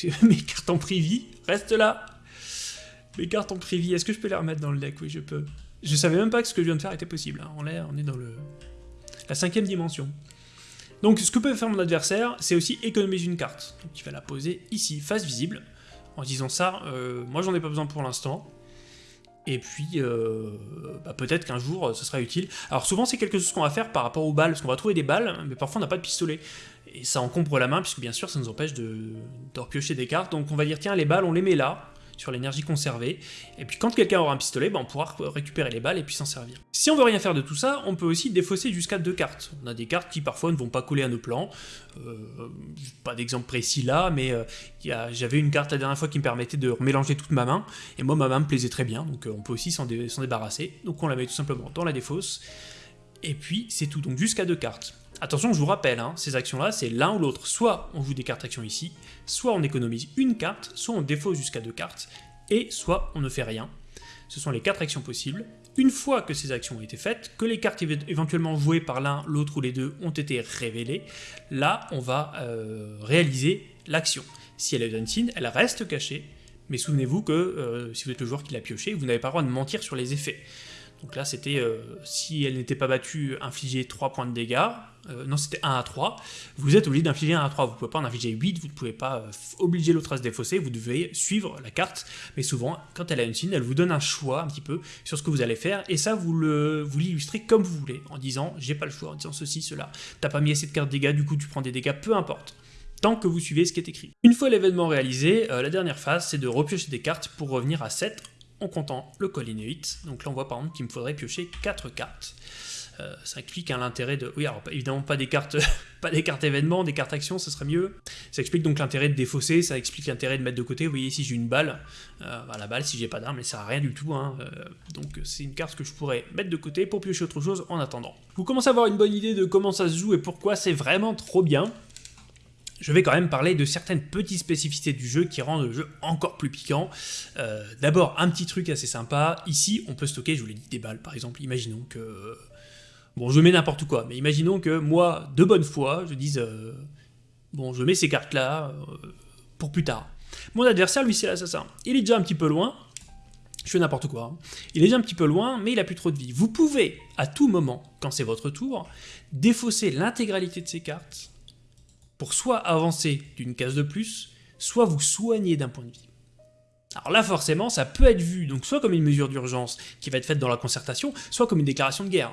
(laughs) Mes cartes en privy restent là. Mes cartes en privy, est-ce que je peux les remettre dans le deck? Oui, je peux. Je savais même pas que ce que je viens de faire était possible. Hein. On, est, on est dans le la cinquième dimension. Donc ce que peut faire mon adversaire, c'est aussi économiser une carte. Donc il va la poser ici, face visible. En disant ça, euh, moi j'en ai pas besoin pour l'instant. Et puis, euh, bah, peut-être qu'un jour, ce sera utile. Alors souvent, c'est quelque chose qu'on va faire par rapport aux balles, parce qu'on va trouver des balles, mais parfois on n'a pas de pistolet et ça encombre la main, puisque bien sûr ça nous empêche de, de repiocher des cartes. Donc on va dire, tiens, les balles, on les met là, sur l'énergie conservée, et puis quand quelqu'un aura un pistolet, ben, on pourra récupérer les balles et puis s'en servir. Si on veut rien faire de tout ça, on peut aussi défausser jusqu'à deux cartes. On a des cartes qui parfois ne vont pas coller à nos plans, euh, pas d'exemple précis là, mais euh, j'avais une carte la dernière fois qui me permettait de mélanger toute ma main, et moi ma main me plaisait très bien, donc euh, on peut aussi s'en débarrasser, donc on la met tout simplement dans la défausse, et puis c'est tout, donc jusqu'à deux cartes. Attention, je vous rappelle, hein, ces actions-là, c'est l'un ou l'autre. Soit on joue des cartes actions ici, soit on économise une carte, soit on défausse jusqu'à deux cartes, et soit on ne fait rien. Ce sont les quatre actions possibles. Une fois que ces actions ont été faites, que les cartes éventuellement jouées par l'un, l'autre ou les deux ont été révélées, là, on va euh, réaliser l'action. Si elle est unseen, elle reste cachée, mais souvenez-vous que euh, si vous êtes le joueur qui l'a pioché, vous n'avez pas le droit de mentir sur les effets. Donc là, c'était, euh, si elle n'était pas battue, infliger 3 points de dégâts. Euh, non, c'était 1 à 3. Vous êtes obligé d'infliger 1 à 3. Vous ne pouvez pas en infliger 8, vous ne pouvez pas euh, obliger l'autre à se défausser, vous devez suivre la carte. Mais souvent, quand elle a une signe, elle vous donne un choix un petit peu sur ce que vous allez faire. Et ça, vous l'illustrez vous comme vous voulez, en disant, j'ai pas le choix, en disant ceci, cela. T'as pas mis assez de cartes dégâts, du coup tu prends des dégâts, peu importe tant que vous suivez ce qui est écrit. Une fois l'événement réalisé, la dernière phase, c'est de repiocher des cartes pour revenir à 7 en comptant le collinéite. Donc là, on voit par exemple qu'il me faudrait piocher 4 cartes. Euh, ça explique l'intérêt de... Oui, alors évidemment pas des cartes (laughs) pas des cartes événements, des cartes actions, ce serait mieux. Ça explique donc l'intérêt de défausser, ça explique l'intérêt de mettre de côté. Vous voyez ici j'ai une balle, euh, bah, la balle si j'ai pas d'arme elle sert à rien du tout. Hein. Euh, donc c'est une carte que je pourrais mettre de côté pour piocher autre chose en attendant. Vous commencez à avoir une bonne idée de comment ça se joue et pourquoi c'est vraiment trop bien je vais quand même parler de certaines petites spécificités du jeu qui rendent le jeu encore plus piquant. Euh, d'abord, un petit truc assez sympa. Ici, on peut stocker, je vous l'ai dit, des balles, par exemple. Imaginons que... Bon, je mets n'importe quoi, mais imaginons que moi, de bonne foi, je dise... Euh, bon, je mets ces cartes-là euh, pour plus tard. Mon adversaire, lui, c'est l'assassin. Il est déjà un petit peu loin. Je fais n'importe quoi. Hein. Il est déjà un petit peu loin, mais il a plus trop de vie. Vous pouvez, à tout moment, quand c'est votre tour, défausser l'intégralité de ces cartes pour soit avancer d'une case de plus, soit vous soigner d'un point de vie. Alors là, forcément, ça peut être vu donc soit comme une mesure d'urgence qui va être faite dans la concertation, soit comme une déclaration de guerre.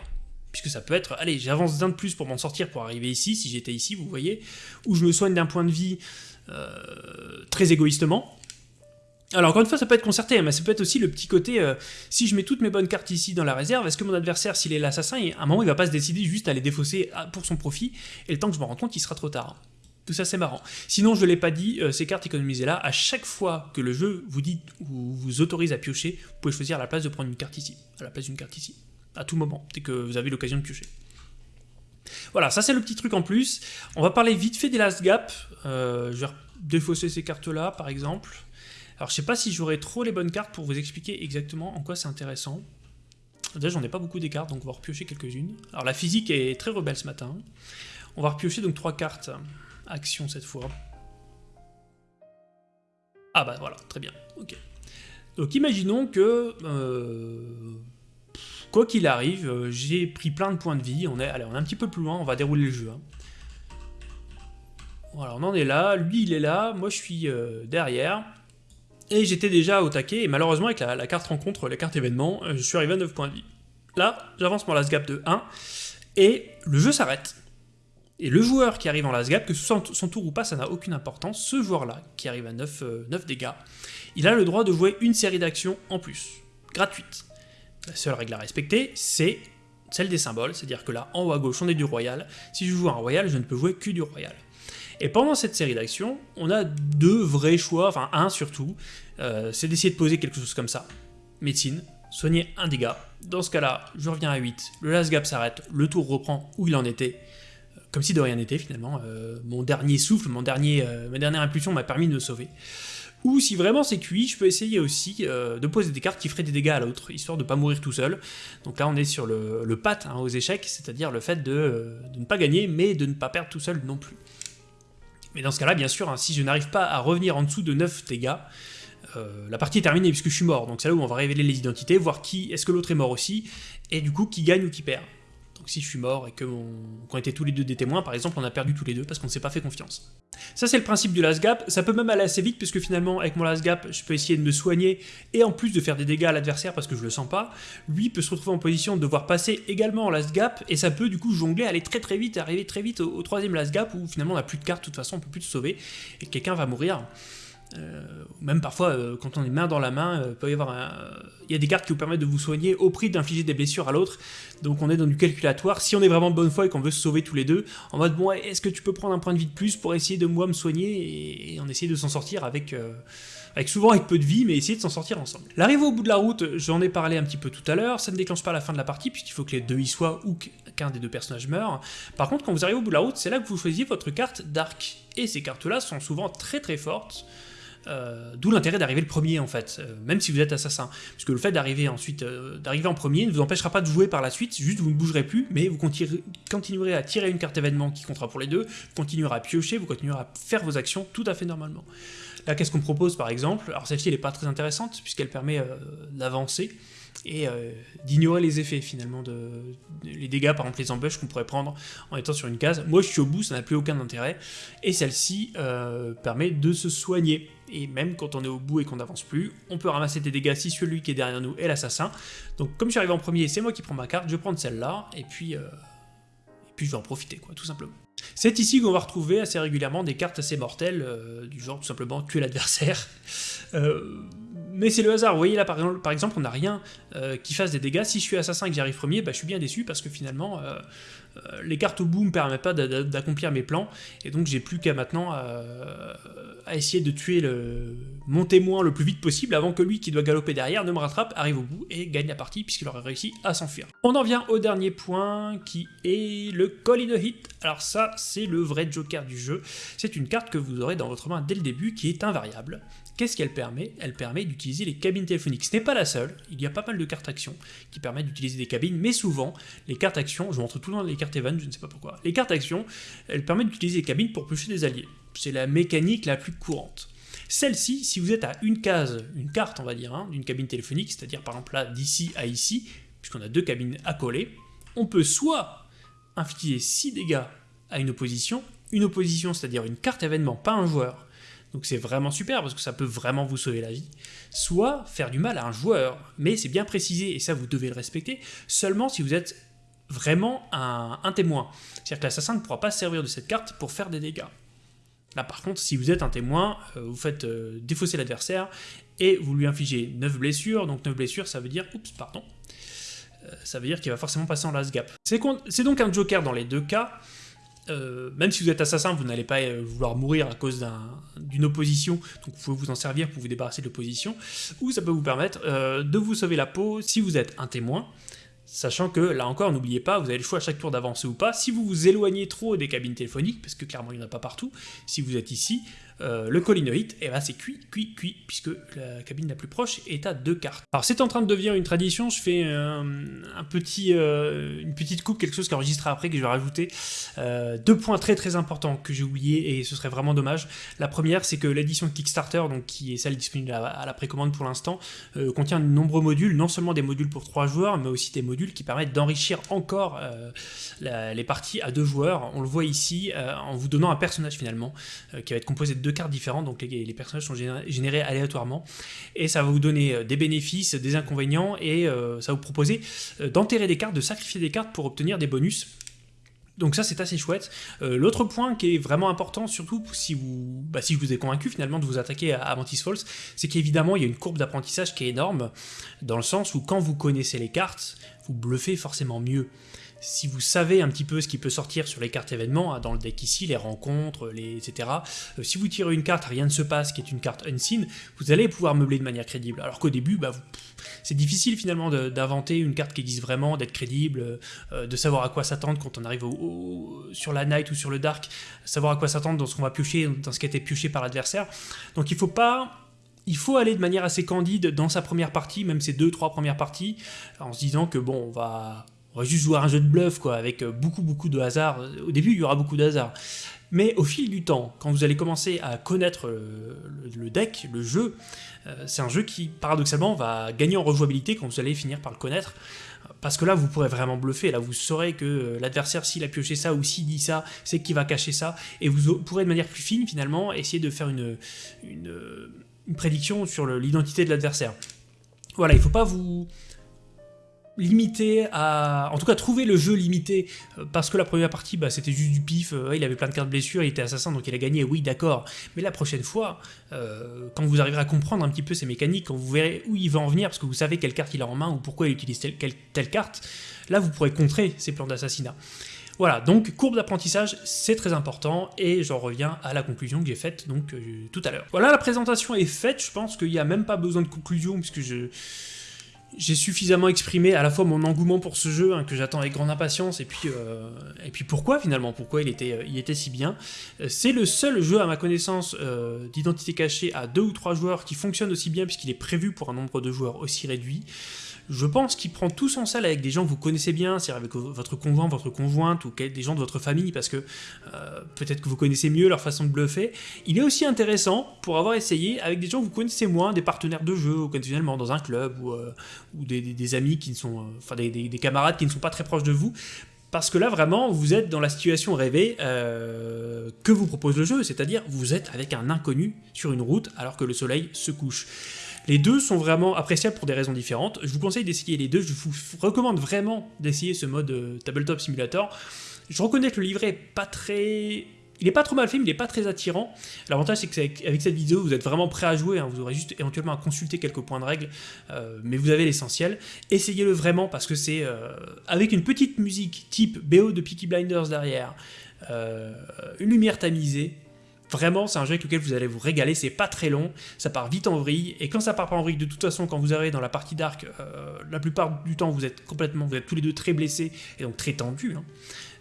Puisque ça peut être, allez, j'avance d'un de plus pour m'en sortir pour arriver ici, si j'étais ici, vous voyez, ou je me soigne d'un point de vie euh, très égoïstement. Alors encore une fois, ça peut être concerté, mais ça peut être aussi le petit côté, euh, si je mets toutes mes bonnes cartes ici dans la réserve, est-ce que mon adversaire, s'il est l'assassin, à un moment, il va pas se décider juste à les défausser pour son profit, et le temps que je me rends compte, il sera trop tard. Tout ça c'est marrant. Sinon je ne l'ai pas dit, euh, ces cartes économisées là, à chaque fois que le jeu vous dit ou vous autorise à piocher, vous pouvez choisir à la place de prendre une carte ici, à la place d'une carte ici, à tout moment, dès que vous avez l'occasion de piocher. Voilà, ça c'est le petit truc en plus. On va parler vite fait des last gap. Euh, je vais défausser ces cartes là par exemple. Alors je sais pas si j'aurai trop les bonnes cartes pour vous expliquer exactement en quoi c'est intéressant. Déjà j'en ai pas beaucoup des cartes donc on va repiocher quelques-unes. Alors la physique est très rebelle ce matin. On va repiocher donc trois cartes action cette fois. Ah bah voilà, très bien, ok. Donc imaginons que, euh, quoi qu'il arrive, euh, j'ai pris plein de points de vie, on est, allez, on est un petit peu plus loin, on va dérouler le jeu. Hein. Voilà, on en est là, lui il est là, moi je suis euh, derrière, et j'étais déjà au taquet, et malheureusement avec la, la, carte rencontre, la carte événement, je suis arrivé à 9 points de vie. Là, j'avance mon last gap de 1, et le jeu s'arrête. Et le joueur qui arrive en last gap, que son tour ou pas, ça n'a aucune importance, ce joueur-là, qui arrive à 9, 9 euh, dégâts, il a le droit de jouer une série d'actions en plus, gratuite. La seule règle à respecter, c'est celle des symboles, c'est-à-dire que là, en haut à gauche, on est du royal. Si je joue un royal, je ne peux jouer que du royal. Et pendant cette série d'actions, on a deux vrais choix, enfin un surtout, euh, c'est d'essayer de poser quelque chose comme ça. Médecine, soigner un dégât. Dans ce cas-là, je reviens à 8, le last gap s'arrête, le tour reprend où il en était, comme si de rien n'était finalement. Euh, mon dernier souffle, mon dernier, ma dernière impulsion m'a permis de me sauver. Ou si vraiment c'est cuit, je peux essayer aussi de poser des cartes qui feraient des dégâts à l'autre, histoire de ne pas mourir tout seul. Donc là on est sur le, le pat hein, aux échecs, c'est-à-dire le fait de, ne pas gagner, mais de ne pas perdre tout seul non plus. Mais dans ce cas-là, bien sûr, hein, si je n'arrive pas à revenir en dessous de 9 dégâts, euh, la partie est terminée puisque je suis mort. Donc c'est là où on va révéler les identités, voir qui est-ce que l'autre est mort aussi, et du coup qui gagne ou qui perd. Donc si je suis mort et qu'on était tous les deux des témoins, par exemple, on a perdu tous les deux parce qu'on ne s'est pas fait confiance. Ça c'est le principe du last gap, ça peut même aller assez vite puisque finalement avec mon last gap, je peux essayer de me soigner et en plus de faire des dégâts à l'adversaire parce que je le sens pas, lui peut se retrouver en position de devoir passer également en last gap et ça peut du coup jongler, aller très très vite, arriver très vite au, troisième last gap où finalement on n'a plus de cartes, de toute façon on peut plus se sauver et quelqu'un va mourir. Euh, même parfois, euh, quand on est main dans la main, euh, il y a des cartes qui vous permettent de vous soigner au prix d'infliger des blessures à l'autre. Donc on est dans du calculatoire. Si on est vraiment bonne foi et qu'on veut se sauver tous les deux, en mode bon, est-ce que tu peux prendre un point de vie de plus pour essayer de moi me soigner et, on essaie de s'en sortir avec, avec souvent avec peu de vie, mais essayer de s'en sortir ensemble. L'arrivée au bout de la route, j'en ai parlé un petit peu tout à l'heure, ça ne déclenche pas la fin de la partie puisqu'il faut que les deux y soient ou qu'un des deux personnages meure. Par contre, quand vous arrivez au bout de la route, c'est là que vous choisissez votre carte d'arc. Et ces cartes-là sont souvent très très fortes. Euh, d'où l'intérêt d'arriver le premier en fait, euh, même si vous êtes assassin. Parce que le fait d'arriver ensuite, euh, d'arriver en premier ne vous empêchera pas de jouer par la suite, juste vous ne bougerez plus, mais vous continuerez à tirer une carte événement qui comptera pour les deux, vous continuerez à piocher, vous continuerez à faire vos actions tout à fait normalement. Là, qu'est-ce qu'on propose par exemple? Alors celle-ci, elle n'est pas très intéressante, puisqu'elle permet d'avancer et d'ignorer les effets finalement, de, les dégâts, par exemple les embûches qu'on pourrait prendre en étant sur une case. Moi je suis au bout, ça n'a plus aucun intérêt, et celle-ci permet de se soigner et même quand on est au bout et qu'on n'avance plus, on peut ramasser des dégâts si celui qui est derrière nous est l'assassin. Donc comme je suis arrivé en premier, c'est moi qui prends ma carte, je vais prendre celle-là, et puis, euh, et puis je vais en profiter, quoi, tout simplement. C'est ici qu'on va retrouver assez régulièrement des cartes assez mortelles, euh, du genre tout simplement tuer l'adversaire. (laughs) Euh, mais c'est le hasard, vous voyez là par exemple, on n'a rien qui fasse des dégâts, si je suis assassin et que j'arrive premier, bah, je suis bien déçu parce que finalement les cartes au bout me permettent pas d'accomplir mes plans, et donc j'ai plus qu'à maintenant à essayer de tuer mon témoin le plus vite possible avant que lui qui doit galoper derrière ne me rattrape, arrive au bout et gagne la partie puisqu'il aurait réussi à s'enfuir. On en vient au dernier point qui est le Call in a Hit. Alors ça, c'est le vrai joker du jeu. C'est une carte que vous aurez dans votre main dès le début qui est invariable. Qu'est-ce qu'elle permet? Elle permet d'utiliser les cabines téléphoniques. Ce n'est pas la seule, il y a pas mal de cartes actions qui permettent d'utiliser des cabines, mais souvent, les cartes actions, je montre tout temps les cartes event, je ne sais pas pourquoi, les cartes actions, elles permettent d'utiliser les cabines pour piocher des alliés. C'est la mécanique la plus courante. Celle-ci, si vous êtes à une case, une carte on va dire, hein, d'une cabine téléphonique, c'est-à-dire par exemple là d'ici à ici, puisqu'on a deux cabines à coller, on peut soit infliger 6 dégâts à une opposition, une opposition c'est-à-dire une carte événement, pas un joueur, donc c'est vraiment super parce que ça peut vraiment vous sauver la vie, soit faire du mal à un joueur, mais c'est bien précisé et ça vous devez le respecter, seulement si vous êtes vraiment un, témoin. C'est-à-dire que l'assassin ne pourra pas servir de cette carte pour faire des dégâts. Là par contre, si vous êtes un témoin, euh, vous faites euh, défausser l'adversaire et vous lui infligez 9 blessures, donc 9 blessures ça veut dire, oups, pardon, euh, ça veut dire qu'il va forcément passer en last gap. C'est donc un joker dans les deux cas, même si vous êtes assassin, vous n'allez pas vouloir mourir à cause d'une opposition, donc vous pouvez vous en servir pour vous débarrasser de l'opposition, ou ça peut vous permettre de vous sauver la peau si vous êtes un témoin, Sachant que, là encore, n'oubliez pas, vous avez le choix à chaque tour d'avancer ou pas. Si vous vous éloignez trop des cabines téléphoniques, parce que clairement il n'y en a pas partout, si vous êtes ici, euh, le colinoïde, et eh ben c'est cuit, cuit, cuit, puisque la cabine la plus proche est à deux cartes. Alors c'est en train de devenir une tradition, je fais un, petit, euh, une petite coupe, quelque chose qui enregistrera après, que je vais rajouter. Euh, deux points très très importants que j'ai oubliés, et ce serait vraiment dommage. La première, c'est que l'édition Kickstarter, donc qui est celle disponible à, la précommande pour l'instant, contient de nombreux modules, non seulement des modules pour trois joueurs, mais aussi des modules qui permettent d'enrichir encore les parties à deux joueurs. On le voit ici, en vous donnant un personnage finalement, qui va être composé de deux cartes différentes, donc les, personnages sont générés aléatoirement, et ça va vous donner euh, des bénéfices, des inconvénients, et euh, ça va vous proposer euh, d'enterrer des cartes, de sacrifier des cartes pour obtenir des bonus. Donc ça c'est assez chouette. L'autre point qui est vraiment important, surtout si, vous, bah, si je vous ai convaincu finalement de vous attaquer à Mantis Falls, c'est qu'évidemment il y a une courbe d'apprentissage qui est énorme, dans le sens où quand vous connaissez les cartes, vous bluffez forcément mieux si vous savez un petit peu ce qui peut sortir sur les cartes événements, hein, dans le deck ici, les rencontres, les, etc., euh, si vous tirez une carte, rien ne se passe, qui est une carte unseen, vous allez pouvoir meubler de manière crédible. Alors qu'au début, bah, c'est difficile finalement d'inventer une carte qui existe vraiment, d'être crédible, euh, de savoir à quoi s'attendre quand on arrive sur la night ou sur le dark, savoir à quoi s'attendre dans ce qu'on va piocher, dans ce qui a été pioché par l'adversaire. Donc il faut pas il faut aller de manière assez candide dans sa première partie, même ses deux, trois premières parties, en se disant que bon, on va, on va juste jouer à un jeu de bluff, quoi, avec euh, beaucoup, beaucoup de hasard. Au début, il y aura beaucoup de hasard. Mais au fil du temps, quand vous allez commencer à connaître le, deck, le jeu, euh, c'est un jeu qui, paradoxalement, va gagner en rejouabilité quand vous allez finir par le connaître. Parce que là, vous pourrez vraiment bluffer. Là, vous saurez que euh, l'adversaire, s'il a pioché ça ou s'il dit ça, c'est qu'il va cacher ça. Et vous pourrez de manière plus fine, finalement, essayer de faire une prédiction sur l'identité de l'adversaire. Voilà, il ne faut pas vous limité à... En tout cas, trouver le jeu limité, euh, parce que la première partie, bah, c'était juste du pif, euh, il avait plein de cartes blessures, il était assassin, donc il a gagné, oui, d'accord. Mais la prochaine fois, euh, quand vous arriverez à comprendre un petit peu ses mécaniques, quand vous verrez où il va en venir, parce que vous savez quelle carte il a en main, ou pourquoi il utilise telle, telle carte, là, vous pourrez contrer ses plans d'assassinat. Voilà, donc courbe d'apprentissage, c'est très important, et j'en reviens à la conclusion que j'ai faite donc tout à l'heure. Voilà, la présentation est faite, je pense qu'il n'y a même pas besoin de conclusion, puisque je j'ai suffisamment exprimé à la fois mon engouement pour ce jeu, hein, que j'attends avec grande impatience, et puis, euh, et puis pourquoi finalement, pourquoi il était, euh, il était si bien. Euh, c'est le seul jeu à ma connaissance d'identité cachée à deux ou trois joueurs qui fonctionne aussi bien puisqu'il est prévu pour un nombre de joueurs aussi réduit. Je pense qu'il prend tout son sel avec des gens que vous connaissez bien, c'est-à-dire avec votre conjoint, votre conjointe, ou des gens de votre famille, parce que euh, peut-être que vous connaissez mieux leur façon de bluffer. Il est aussi intéressant pour avoir essayé avec des gens que vous connaissez moins, des partenaires de jeu, occasionnellement dans un club, ou, euh, des, amis qui ne sont... Euh, enfin, des, camarades qui ne sont pas très proches de vous, parce que là, vraiment, vous êtes dans la situation rêvée que vous propose le jeu, c'est-à-dire vous êtes avec un inconnu sur une route alors que le soleil se couche. Les deux sont vraiment appréciables pour des raisons différentes. Je vous conseille d'essayer les deux. Je vous recommande vraiment d'essayer ce mode euh, Tabletop Simulator. Je reconnais que le livret est pas très... Il est pas trop mal fait, mais il est pas très attirant. L'avantage, c'est qu'avec cette vidéo, vous êtes vraiment prêt à jouer. Hein. Vous aurez juste éventuellement à consulter quelques points de règle, euh, mais vous avez l'essentiel. Essayez-le vraiment parce que c'est euh, avec une petite musique type BO de Peaky Blinders derrière, une lumière tamisée, Vraiment, c'est un jeu avec lequel vous allez vous régaler, c'est pas très long, ça part vite en vrille, et quand ça part pas en vrille, de toute façon, quand vous arrivez dans la partie d'arc, euh, la plupart du temps, vous êtes complètement, vous êtes tous les deux très blessés, et donc très tendus. Hein.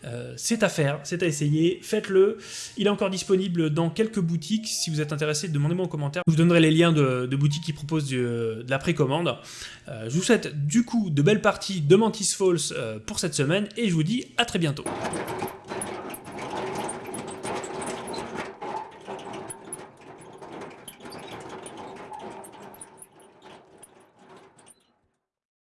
Euh, c'est à faire, c'est à essayer, faites-le. Il est encore disponible dans quelques boutiques. Si vous êtes intéressé, demandez-moi en commentaire. Je vous donnerai les liens de, boutiques qui proposent de la précommande. Euh, je vous souhaite du coup de belles parties de Mantis Falls pour cette semaine et je vous dis à très bientôt.